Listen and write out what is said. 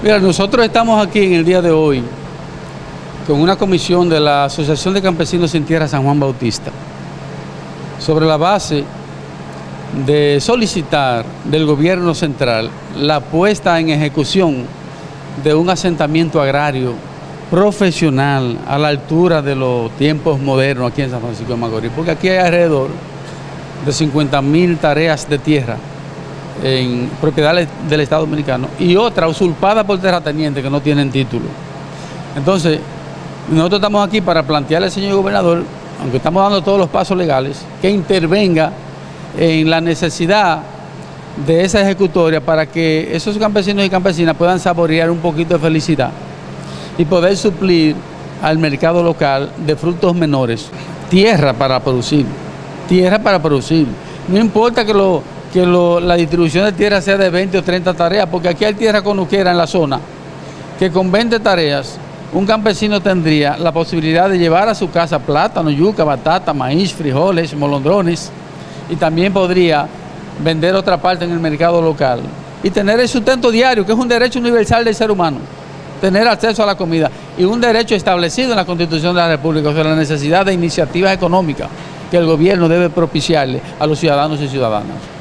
Mira, nosotros estamos aquí en el día de hoy con una comisión de la Asociación de Campesinos sin Tierra San Juan Bautista sobre la base de solicitar del gobierno central la puesta en ejecución de un asentamiento agrario profesional a la altura de los tiempos modernos aquí en San Francisco de Macorís, porque aquí hay alrededor de 50 mil tareas de tierra en propiedades del Estado Dominicano y otra usurpada por terratenientes que no tienen título. Entonces, nosotros estamos aquí para plantearle al señor gobernador, aunque estamos dando todos los pasos legales, que intervenga en la necesidad de esa ejecutoria para que esos campesinos y campesinas puedan saborear un poquito de felicidad y poder suplir al mercado local de frutos menores. Tierra para producir, tierra para producir. No importa que lo que la distribución de tierra sea de 20 o 30 tareas, porque aquí hay tierra conuquera en la zona, que con 20 tareas un campesino tendría la posibilidad de llevar a su casa plátano, yuca, batata, maíz, frijoles, molondrones, y también podría vender otra parte en el mercado local y tener el sustento diario, que es un derecho universal del ser humano, tener acceso a la comida y un derecho establecido en la Constitución de la República, o sea, la necesidad de iniciativas económicas que el gobierno debe propiciarle a los ciudadanos y ciudadanas.